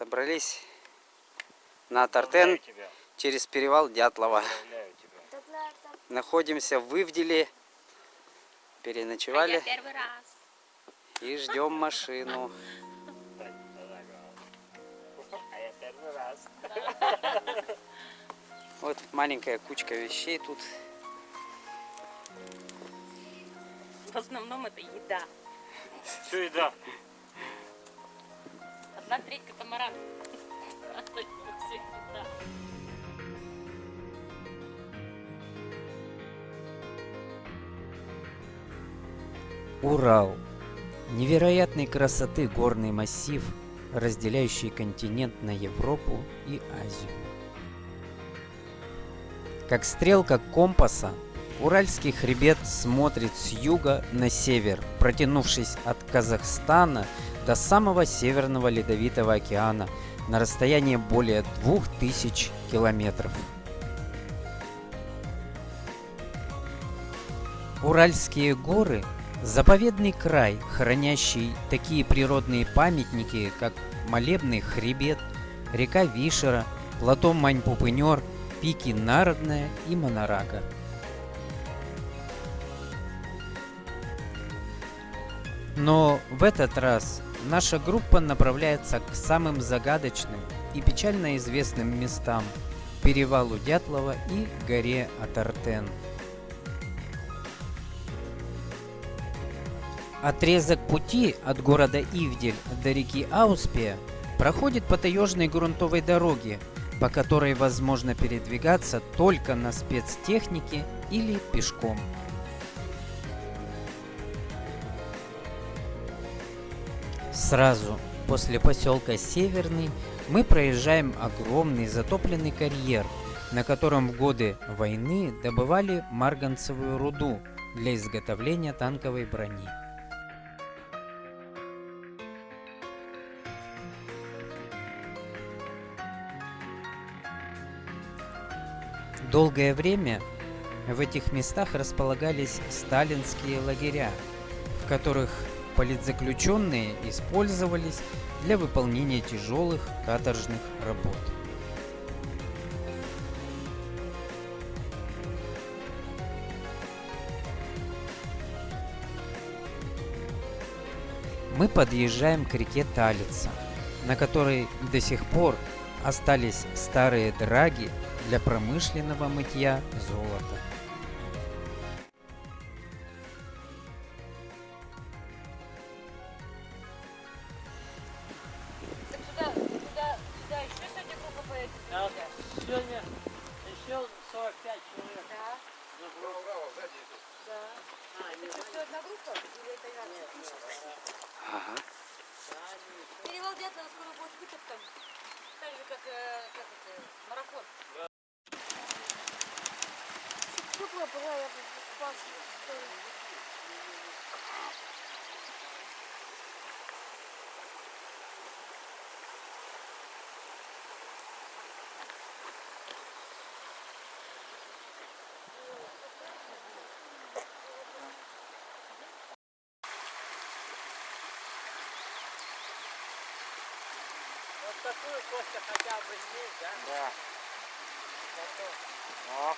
Собрались на Тартен через перевал Дятлова. Находимся в Ивделе. Переночевали. А первый раз. И ждем машину. Вот маленькая кучка вещей тут. В основном это еда. Все еда. Одна треть катамаран. Еда. Урал. Невероятной красоты горный массив, разделяющий континент на Европу и Азию. Как стрелка компаса, Уральский хребет смотрит с юга на север, протянувшись от Казахстана до самого Северного Ледовитого океана на расстоянии более 2000 километров. Уральские горы – заповедный край, хранящий такие природные памятники, как Молебный хребет, река Вишера, плато Мань-Пупынер, пики Народная и Монорага. Но в этот раз наша группа направляется к самым загадочным и печально известным местам – перевалу Дятлова и горе Атартен. Отрезок пути от города Ивдель до реки Ауспия проходит по таежной грунтовой дороге, по которой возможно передвигаться только на спецтехнике или пешком. Сразу после поселка Северный мы проезжаем огромный затопленный карьер, на котором в годы войны добывали марганцевую руду для изготовления танковой брони. Долгое время в этих местах располагались сталинские лагеря, в которых политзаключенные использовались для выполнения тяжелых каторжных работ. Мы подъезжаем к реке Талица, на которой до сих пор остались старые драги для промышленного мытья золота. 45 человек. Да, забрал. да. Это все одна группа? Или это разные? Ага. Перевал Дятлова скоро будет выставка. Так же, как, э, как это, марафон. Теплая была, я бы такую Костя хотя бы здесь, да? Да. О.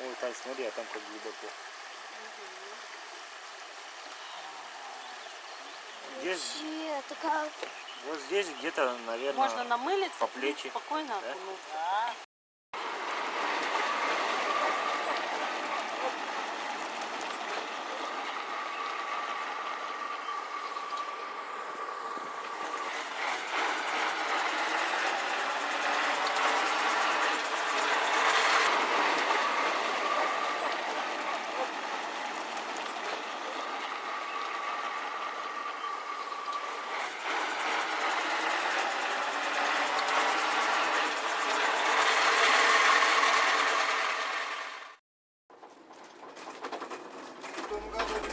Ой, Тань, смотри, а там как глубоко. Здесь, Вообще, такая... вот здесь где-то, наверное, Можно намылиться по плечи. спокойно Да? окунуться.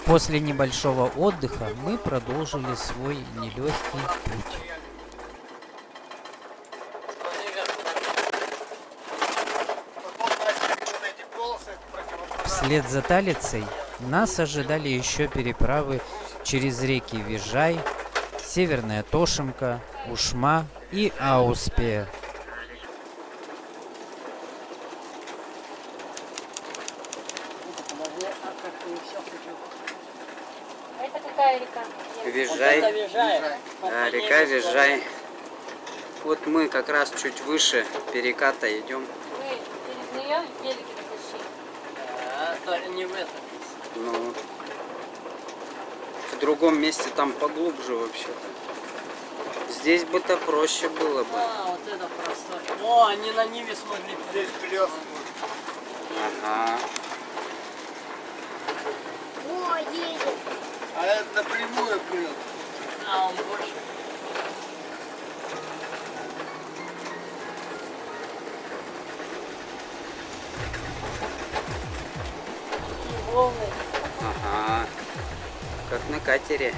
После небольшого отдыха мы продолжили свой нелегкий путь. Вслед за Талицей нас ожидали еще переправы через реки Вижай, Северная Тошемка, Ушма и Ауспе. Какая река? Вижай. Вот река ней Вижай. Вот мы как раз чуть выше переката идем. Вы через нее велики зашли. А, не в этом. Ну, в другом месте там поглубже вообще-то. Здесь бы-то проще было бы. А, вот это простой. О, они на Ниве смогли. Здесь плес. Ага. О, едет. А это напрямую плет. А, он больше. И волны. Ага. Как на катере.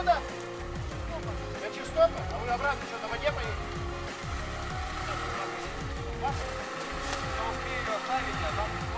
Откуда? На Чистопа. А вы обратно что, на воде поедете? Да успею оставить, а там...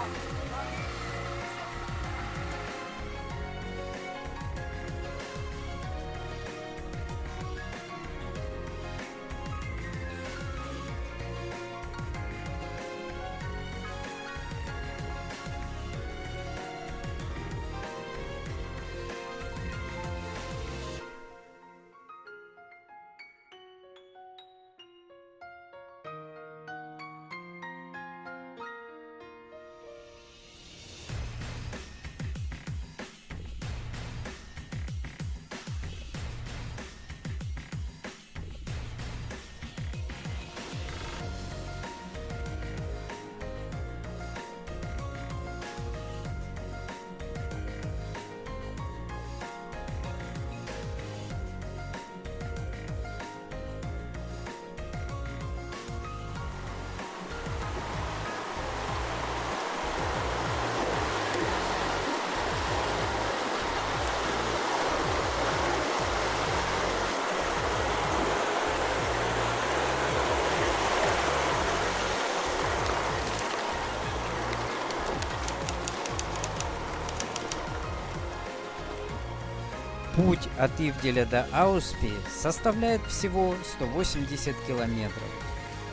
Путь от Ивделя до Ауспи составляет всего 180 километров.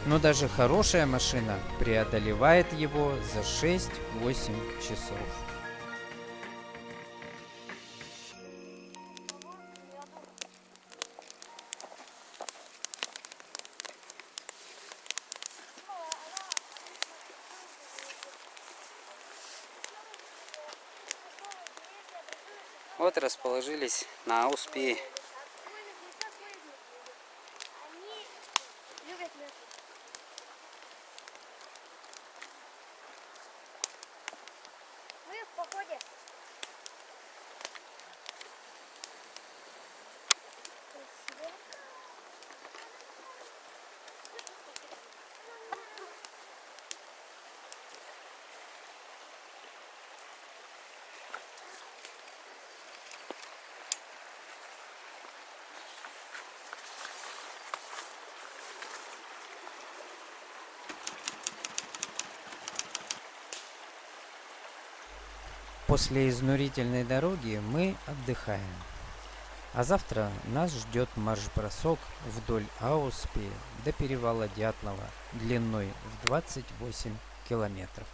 Но даже хорошая машина преодолевает его за 6-8 часов. Вот расположились на мясо. Мы в походе. После изнурительной дороги мы отдыхаем. А завтра нас ждет марш-бросок вдоль Ауспи до перевала Дятлова длиной в 28 километров.